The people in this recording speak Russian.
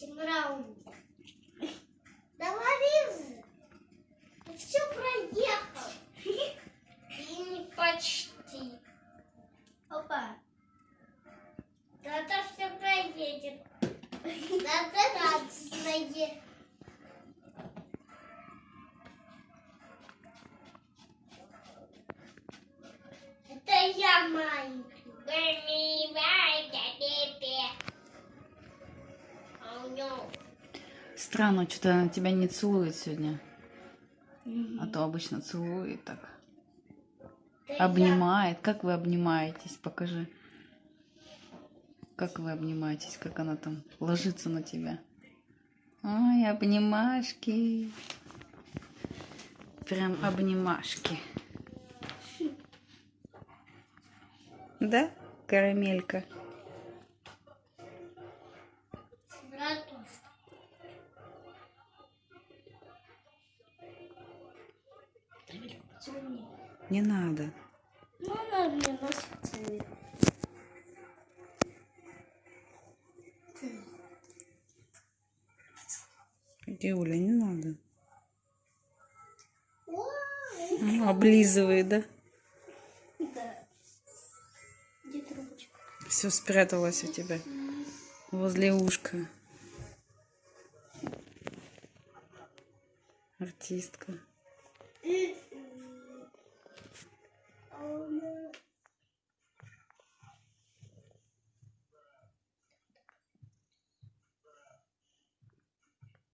Тимрауник. Давай, Лиза, Ты все проехал. И не почти. Опа. Да-да, все проедет. Да-да, радостное. Это я маленький. Странно, что-то она тебя не целует сегодня. А то обычно целует так. Обнимает. Как вы обнимаетесь? Покажи. Как вы обнимаетесь? Как она там ложится на тебя? Ой, обнимашки. Прям обнимашки. Да, карамелька? Не надо. Ну, она мне нос целует. Юля, не надо. Ой, Ну, Облизывает, да? Да. Где трубочка? Все спряталось у тебя возле ушка. Артистка.